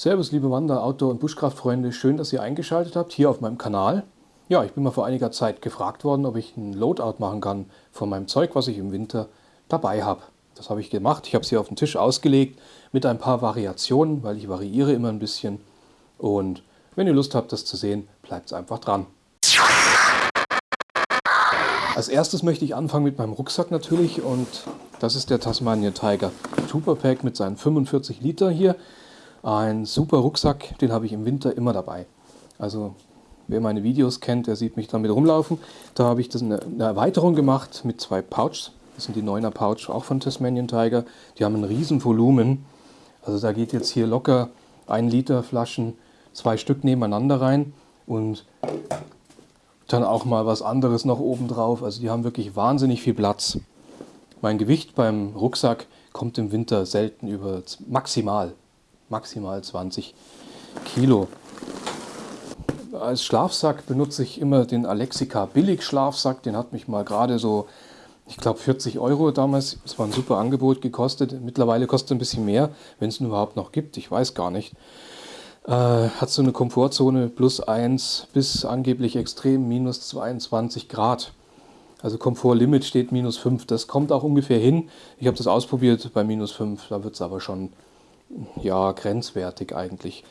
Servus liebe Wander-, Outdoor- und Buschkraftfreunde, schön, dass ihr eingeschaltet habt hier auf meinem Kanal. Ja, ich bin mal vor einiger Zeit gefragt worden, ob ich ein Loadout machen kann von meinem Zeug, was ich im Winter dabei habe. Das habe ich gemacht. Ich habe es hier auf den Tisch ausgelegt mit ein paar Variationen, weil ich variiere immer ein bisschen. Und wenn ihr Lust habt, das zu sehen, bleibt einfach dran. Als erstes möchte ich anfangen mit meinem Rucksack natürlich und das ist der Tasmania Tiger Super Pack mit seinen 45 Liter hier. Ein super Rucksack, den habe ich im Winter immer dabei. Also wer meine Videos kennt, der sieht mich damit rumlaufen. Da habe ich das eine, eine Erweiterung gemacht mit zwei Pouches. Das sind die 9er Pouch, auch von Tasmanian Tiger. Die haben ein riesen Volumen. Also da geht jetzt hier locker ein Liter Flaschen, zwei Stück nebeneinander rein und dann auch mal was anderes noch oben drauf. Also die haben wirklich wahnsinnig viel Platz. Mein Gewicht beim Rucksack kommt im Winter selten über maximal maximal 20 Kilo. Als Schlafsack benutze ich immer den Alexica Billig Schlafsack. Den hat mich mal gerade so, ich glaube 40 Euro damals, das war ein super Angebot gekostet. Mittlerweile kostet es ein bisschen mehr, wenn es ihn überhaupt noch gibt, ich weiß gar nicht. Äh, hat so eine Komfortzone plus 1 bis angeblich extrem minus 22 Grad. Also Komfortlimit steht minus 5. Das kommt auch ungefähr hin. Ich habe das ausprobiert bei minus 5, da wird es aber schon ja, grenzwertig eigentlich.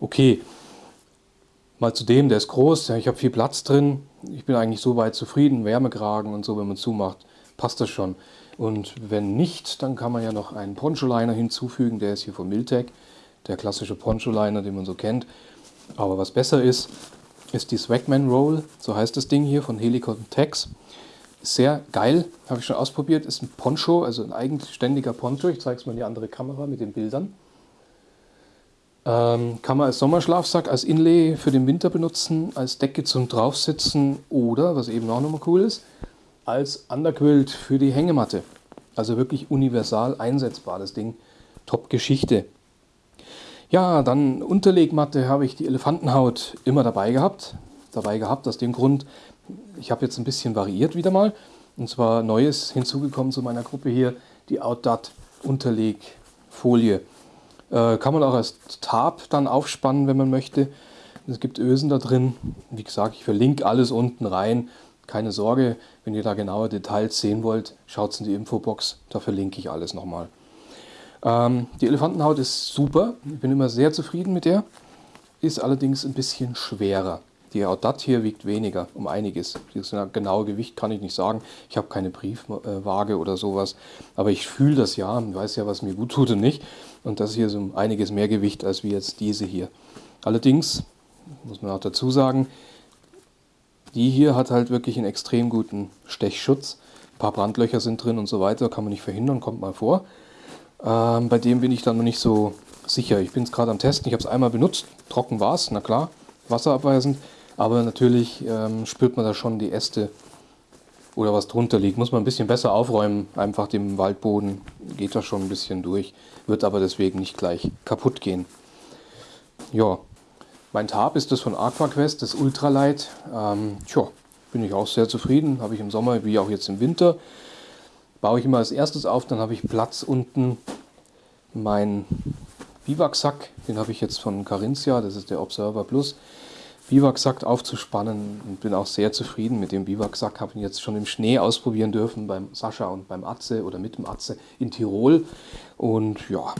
Okay, mal zu dem, der ist groß, ich habe viel Platz drin, ich bin eigentlich so weit zufrieden, Wärmekragen und so, wenn man zumacht, passt das schon. Und wenn nicht, dann kann man ja noch einen Poncho-Liner hinzufügen, der ist hier von Miltec, der klassische Poncho-Liner, den man so kennt. Aber was besser ist, ist die Swagman Roll, so heißt das Ding hier von Helicon Tex. Sehr geil, habe ich schon ausprobiert, ist ein Poncho, also ein eigenständiger Poncho. Ich zeige es mal in die andere Kamera mit den Bildern. Ähm, kann man als Sommerschlafsack, als Inlay für den Winter benutzen, als Decke zum Draufsitzen oder, was eben auch nochmal cool ist, als Underquilt für die Hängematte. Also wirklich universal einsetzbar, das Ding. Top-Geschichte. Ja, dann Unterlegmatte habe ich die Elefantenhaut immer dabei gehabt. Dabei gehabt aus dem Grund, ich habe jetzt ein bisschen variiert wieder mal. Und zwar Neues hinzugekommen zu meiner Gruppe hier, die Outdot Unterlegfolie. Äh, kann man auch als Tab dann aufspannen, wenn man möchte. Es gibt Ösen da drin. Wie gesagt, ich verlinke alles unten rein. Keine Sorge, wenn ihr da genaue Details sehen wollt, schaut in die Infobox, da verlinke ich alles nochmal. Ähm, die Elefantenhaut ist super, ich bin immer sehr zufrieden mit der, ist allerdings ein bisschen schwerer. Die Audat hier wiegt weniger, um einiges. Das genaue Gewicht kann ich nicht sagen. Ich habe keine Briefwaage oder sowas. Aber ich fühle das ja und weiß ja, was mir gut tut und nicht. Und das hier ist um einiges mehr Gewicht als wie jetzt diese hier. Allerdings, muss man auch dazu sagen, die hier hat halt wirklich einen extrem guten Stechschutz. Ein paar Brandlöcher sind drin und so weiter, kann man nicht verhindern, kommt mal vor. Ähm, bei dem bin ich dann noch nicht so sicher. Ich bin es gerade am Testen, ich habe es einmal benutzt, trocken war es, na klar, wasserabweisend. Aber natürlich ähm, spürt man da schon die Äste oder was drunter liegt. Muss man ein bisschen besser aufräumen. Einfach dem Waldboden geht das schon ein bisschen durch. Wird aber deswegen nicht gleich kaputt gehen. Ja, mein Tab ist das von AquaQuest, das Ultralight. Ähm, tja, bin ich auch sehr zufrieden. Habe ich im Sommer wie auch jetzt im Winter. Baue ich immer als erstes auf, dann habe ich Platz unten. Mein Biwaksack, den habe ich jetzt von Carinthia, das ist der Observer Plus. Biwaksack aufzuspannen und bin auch sehr zufrieden mit dem Biwaksack. Habe ihn jetzt schon im Schnee ausprobieren dürfen beim Sascha und beim Atze oder mit dem Atze in Tirol. Und ja,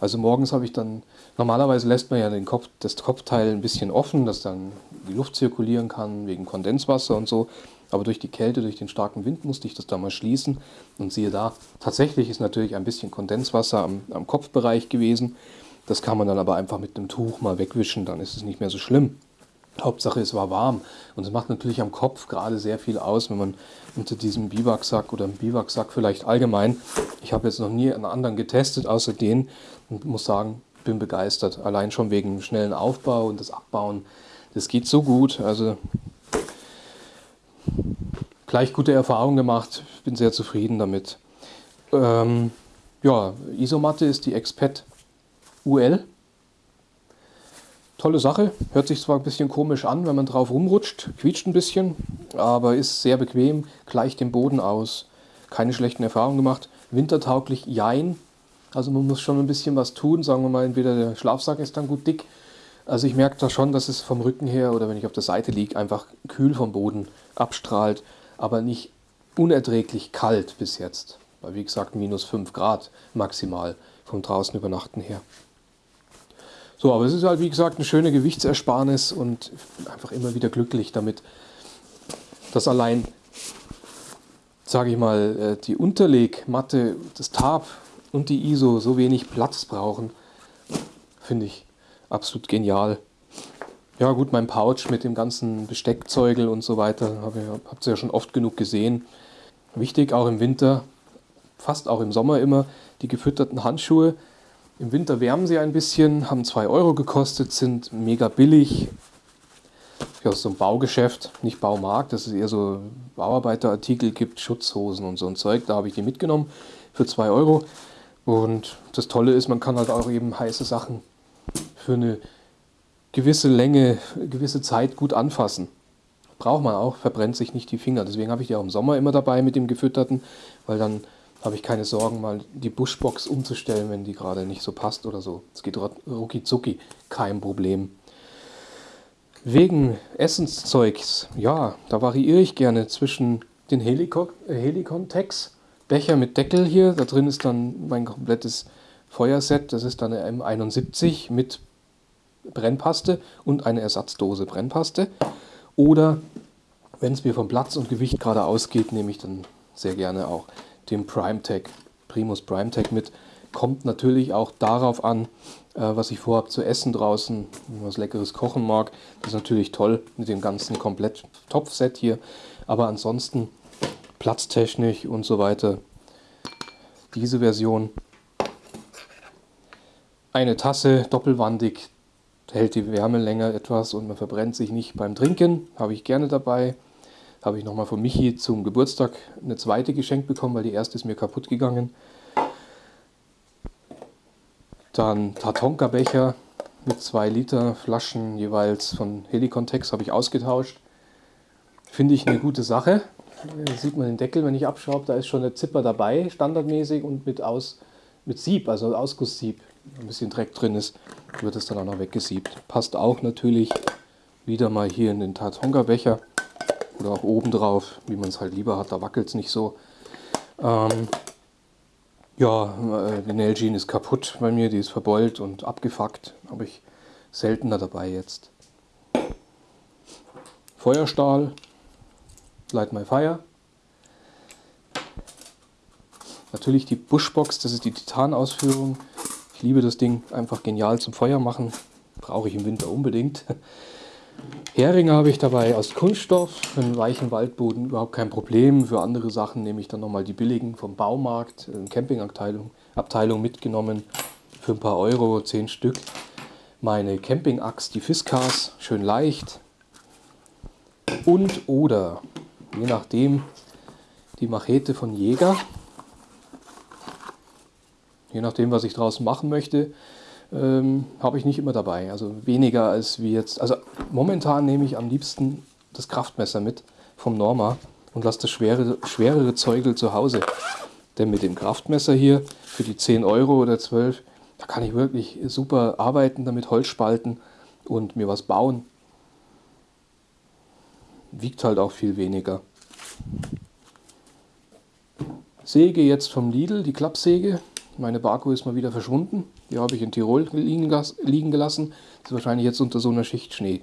also morgens habe ich dann, normalerweise lässt man ja den Kopf, das Kopfteil ein bisschen offen, dass dann die Luft zirkulieren kann wegen Kondenswasser und so. Aber durch die Kälte, durch den starken Wind musste ich das da mal schließen. Und siehe da, tatsächlich ist natürlich ein bisschen Kondenswasser am, am Kopfbereich gewesen. Das kann man dann aber einfach mit einem Tuch mal wegwischen, dann ist es nicht mehr so schlimm. Hauptsache es war warm. Und es macht natürlich am Kopf gerade sehr viel aus, wenn man unter diesem Biwaksack oder im Biwaksack vielleicht allgemein, ich habe jetzt noch nie einen anderen getestet außer den und muss sagen, bin begeistert. Allein schon wegen schnellen Aufbau und das Abbauen, das geht so gut, also gleich gute Erfahrungen gemacht, bin sehr zufrieden damit. Ähm, ja, Isomatte ist die Expat UL Tolle Sache, hört sich zwar ein bisschen komisch an, wenn man drauf rumrutscht, quietscht ein bisschen, aber ist sehr bequem, gleicht den Boden aus. Keine schlechten Erfahrungen gemacht. Wintertauglich, jein. Also man muss schon ein bisschen was tun. Sagen wir mal, entweder der Schlafsack ist dann gut dick. Also ich merke da schon, dass es vom Rücken her oder wenn ich auf der Seite liege, einfach kühl vom Boden abstrahlt, aber nicht unerträglich kalt bis jetzt. Weil wie gesagt, minus 5 Grad maximal vom draußen übernachten her. So, aber es ist halt wie gesagt eine schöne Gewichtsersparnis und einfach immer wieder glücklich damit, dass allein, sage ich mal, äh, die Unterlegmatte, das Tarp und die ISO so wenig Platz brauchen, finde ich absolut genial. Ja gut, mein Pouch mit dem ganzen Besteckzeugel und so weiter, habt ihr ja schon oft genug gesehen. Wichtig auch im Winter, fast auch im Sommer immer, die gefütterten Handschuhe. Im Winter wärmen sie ein bisschen, haben 2 Euro gekostet, sind mega billig. Aus so einem Baugeschäft, nicht Baumarkt, das ist eher so Bauarbeiterartikel gibt, Schutzhosen und so ein Zeug. Da habe ich die mitgenommen für 2 Euro. Und das Tolle ist, man kann halt auch eben heiße Sachen für eine gewisse Länge, gewisse Zeit gut anfassen. Braucht man auch, verbrennt sich nicht die Finger. Deswegen habe ich die auch im Sommer immer dabei mit dem gefütterten, weil dann habe ich keine Sorgen, mal die Bushbox umzustellen, wenn die gerade nicht so passt oder so. Es geht rucki zucki, kein Problem. Wegen Essenszeugs, ja, da variiere ich gerne zwischen den Helicon, äh, Becher mit Deckel hier, da drin ist dann mein komplettes Feuerset, das ist dann eine M71 mit Brennpaste und eine Ersatzdose Brennpaste. Oder wenn es mir vom Platz und Gewicht gerade ausgeht, nehme ich dann sehr gerne auch den PrimeTech, Primus PrimeTech mit. Kommt natürlich auch darauf an, äh, was ich vorhabe zu essen draußen, was Leckeres kochen mag. Das ist natürlich toll mit dem ganzen komplett Topfset hier. Aber ansonsten platztechnisch und so weiter. Diese Version. Eine Tasse, doppelwandig, hält die Wärme länger etwas und man verbrennt sich nicht beim Trinken. Habe ich gerne dabei habe ich nochmal von Michi zum Geburtstag eine zweite geschenkt bekommen, weil die erste ist mir kaputt gegangen. Dann Tatonka-Becher mit 2 Liter Flaschen jeweils von Helicontex habe ich ausgetauscht. Finde ich eine gute Sache. Da sieht man den Deckel, wenn ich abschraube, da ist schon eine Zipper dabei, standardmäßig und mit, Aus, mit Sieb, also Ausgusssieb. Ein bisschen Dreck drin ist, wird es dann auch noch weggesiebt. Passt auch natürlich wieder mal hier in den Tatonka-Becher oder auch oben drauf, wie man es halt lieber hat, da wackelt es nicht so. Ähm, ja, äh, die Nailgene ist kaputt bei mir, die ist verbeult und abgefuckt, habe ich seltener dabei jetzt. Feuerstahl, Light My Fire. Natürlich die Bushbox, das ist die Titan-Ausführung. Ich liebe das Ding, einfach genial zum Feuer machen. Brauche ich im Winter unbedingt. Heringe habe ich dabei aus Kunststoff, für einen weichen Waldboden überhaupt kein Problem. Für andere Sachen nehme ich dann nochmal die billigen vom Baumarkt, in Campingabteilung Abteilung mitgenommen, für ein paar Euro, 10 Stück. Meine Campingaxt, die Fiskars, schön leicht. Und oder, je nachdem, die Machete von Jäger. Je nachdem, was ich draußen machen möchte ähm, habe ich nicht immer dabei. Also weniger als wie jetzt. Also momentan nehme ich am liebsten das Kraftmesser mit vom Norma und lasse das schwere, schwerere Zeugel zu Hause. Denn mit dem Kraftmesser hier für die 10 Euro oder 12, da kann ich wirklich super arbeiten, damit Holz spalten und mir was bauen. Wiegt halt auch viel weniger. Säge jetzt vom Lidl, die Klappsäge. Meine Barco ist mal wieder verschwunden. Die habe ich in Tirol liegen, gelassen. Das ist wahrscheinlich jetzt unter so einer Schicht Schnee.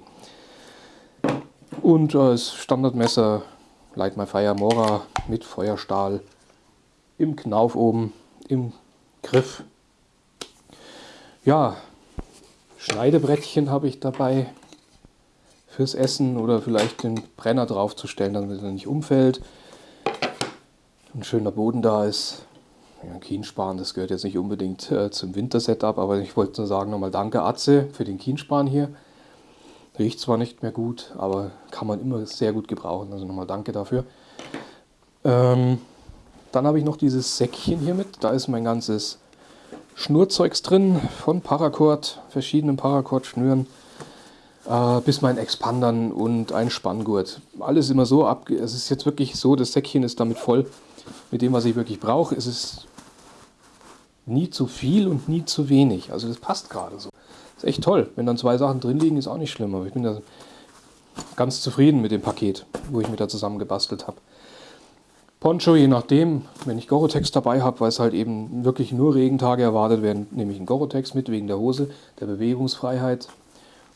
Und als Standardmesser Light My Fire Mora mit Feuerstahl im Knauf oben, im Griff. Ja, Schneidebrettchen habe ich dabei fürs Essen oder vielleicht den Brenner draufzustellen, damit er nicht umfällt. Ein schöner Boden da ist. Ja, Kienspan, das gehört jetzt nicht unbedingt äh, zum Wintersetup, aber ich wollte nur sagen nochmal Danke Atze für den Kienspan hier. Riecht zwar nicht mehr gut, aber kann man immer sehr gut gebrauchen. Also nochmal Danke dafür. Ähm, dann habe ich noch dieses Säckchen hier mit. Da ist mein ganzes Schnurzeugs drin von Paracord, verschiedenen Paracord-Schnüren, äh, bis mein Expandern und ein Spanngurt. Alles immer so ab. Es ist jetzt wirklich so, das Säckchen ist damit voll mit dem, was ich wirklich brauche. Es nie zu viel und nie zu wenig. Also das passt gerade so. Ist echt toll. Wenn dann zwei Sachen drin liegen, ist auch nicht schlimm. Aber ich bin da ganz zufrieden mit dem Paket, wo ich mir da zusammen gebastelt habe. Poncho, je nachdem, wenn ich Gorotex dabei habe, weil es halt eben wirklich nur Regentage erwartet werden, nehme ich einen Gorotex mit wegen der Hose, der Bewegungsfreiheit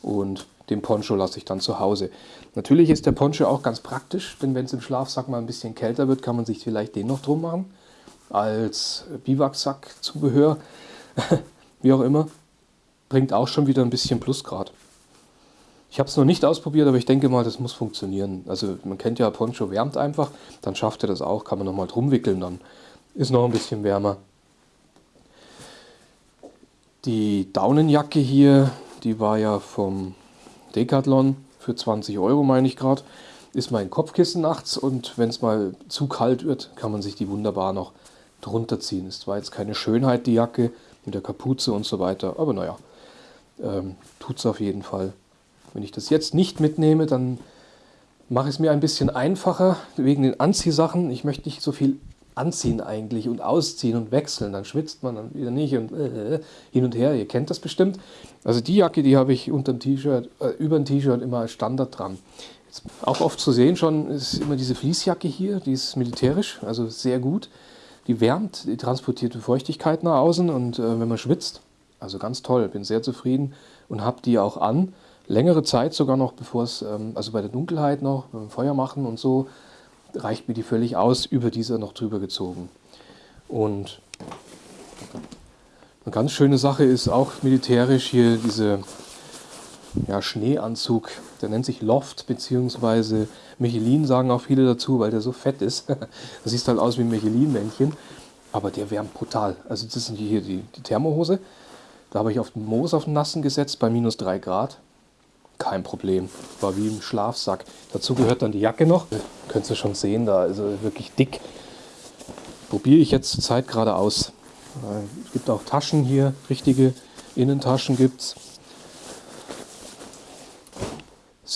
und den Poncho lasse ich dann zu Hause. Natürlich ist der Poncho auch ganz praktisch, denn wenn es im Schlafsack mal ein bisschen kälter wird, kann man sich vielleicht den noch drum machen als Biwaksack-Zubehör, wie auch immer. Bringt auch schon wieder ein bisschen Plusgrad. Ich habe es noch nicht ausprobiert, aber ich denke mal, das muss funktionieren. Also man kennt ja, Poncho wärmt einfach, dann schafft er das auch, kann man nochmal drum wickeln, dann ist noch ein bisschen wärmer. Die Daunenjacke hier, die war ja vom Decathlon für 20 Euro, meine ich gerade. Ist mein Kopfkissen nachts und wenn es mal zu kalt wird, kann man sich die wunderbar noch drunter ziehen. Ist zwar jetzt keine Schönheit, die Jacke mit der Kapuze und so weiter, aber naja, ähm, tut es auf jeden Fall. Wenn ich das jetzt nicht mitnehme, dann mache ich es mir ein bisschen einfacher wegen den Anziehsachen. Ich möchte nicht so viel anziehen eigentlich und ausziehen und wechseln. Dann schwitzt man dann wieder nicht und äh, hin und her. Ihr kennt das bestimmt. Also die Jacke, die habe ich unter dem T-Shirt, äh, über dem T-Shirt immer als Standard dran. Jetzt auch oft zu sehen schon ist immer diese Fließjacke hier, die ist militärisch, also sehr gut. Die wärmt, die transportiert die Feuchtigkeit nach außen und äh, wenn man schwitzt, also ganz toll, bin sehr zufrieden und habe die auch an längere Zeit sogar noch, bevor es, ähm, also bei der Dunkelheit noch, beim Feuer machen und so, reicht mir die völlig aus, über diese noch drüber gezogen. Und eine ganz schöne Sache ist auch militärisch hier diese ja, Schneeanzug, der nennt sich Loft bzw. Michelin, sagen auch viele dazu, weil der so fett ist. das sieht halt aus wie ein Michelin-Männchen, aber der wärmt brutal. Also das sind hier die, die Thermohose. Da habe ich auf den Moos auf den Nassen gesetzt bei minus 3 Grad kein Problem. War wie im Schlafsack. Dazu gehört dann die Jacke noch. Könnt ihr schon sehen, da ist also wirklich dick. Probiere ich jetzt zur Zeit gerade aus. Äh, es gibt auch Taschen hier, richtige Innentaschen gibt es.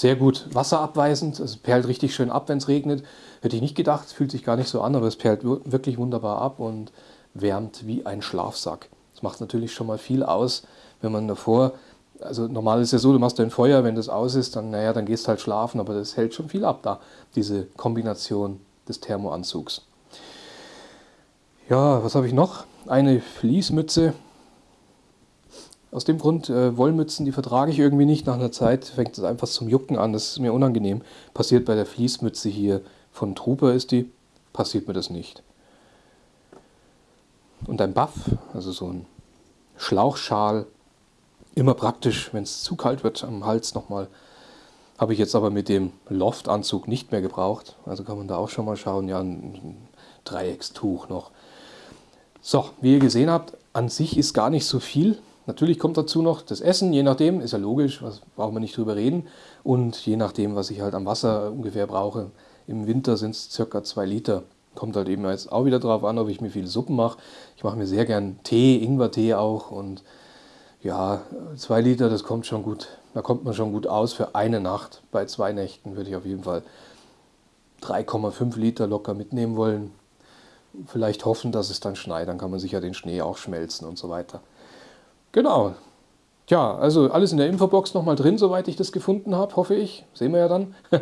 Sehr gut wasserabweisend, es perlt richtig schön ab, wenn es regnet. Hätte ich nicht gedacht, fühlt sich gar nicht so an, aber es perlt wirklich wunderbar ab und wärmt wie ein Schlafsack. Das macht natürlich schon mal viel aus, wenn man davor also normal ist ja so, du machst dein Feuer, wenn das aus ist, dann, naja, dann gehst halt schlafen, aber das hält schon viel ab da, diese Kombination des Thermoanzugs. Ja, was habe ich noch? Eine Fließmütze. Aus dem Grund, äh, Wollmützen, die vertrage ich irgendwie nicht. Nach einer Zeit fängt es einfach zum Jucken an, das ist mir unangenehm. Passiert bei der Fließmütze hier von Trooper ist die, passiert mir das nicht. Und ein Buff, also so ein Schlauchschal, Immer praktisch, wenn es zu kalt wird am Hals nochmal. Habe ich jetzt aber mit dem Loftanzug nicht mehr gebraucht. Also kann man da auch schon mal schauen. Ja, ein Dreieckstuch noch. So, wie ihr gesehen habt, an sich ist gar nicht so viel. Natürlich kommt dazu noch das Essen, je nachdem, ist ja logisch, was brauchen wir nicht drüber reden. Und je nachdem, was ich halt am Wasser ungefähr brauche. Im Winter sind es circa zwei Liter. Kommt halt eben jetzt auch wieder drauf an, ob ich mir viele Suppen mache. Ich mache mir sehr gern Tee, Ingwertee auch und ja, zwei Liter, das kommt schon gut. Da kommt man schon gut aus für eine Nacht. Bei zwei Nächten würde ich auf jeden Fall 3,5 Liter locker mitnehmen wollen. Vielleicht hoffen, dass es dann schneit, dann kann man sicher den Schnee auch schmelzen und so weiter. Genau. Tja, also alles in der Infobox nochmal drin, soweit ich das gefunden habe, hoffe ich. Sehen wir ja dann.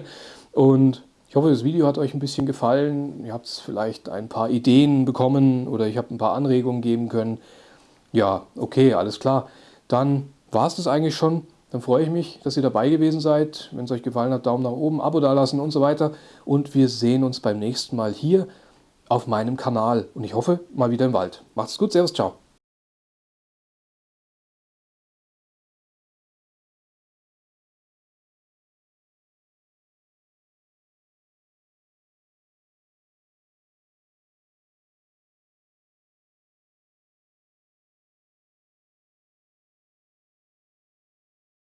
Und ich hoffe, das Video hat euch ein bisschen gefallen. Ihr habt vielleicht ein paar Ideen bekommen oder ich habe ein paar Anregungen geben können. Ja, okay, alles klar dann war es das eigentlich schon. Dann freue ich mich, dass ihr dabei gewesen seid. Wenn es euch gefallen hat, Daumen nach oben, Abo dalassen und so weiter. Und wir sehen uns beim nächsten Mal hier auf meinem Kanal. Und ich hoffe, mal wieder im Wald. Macht's gut, Servus, ciao.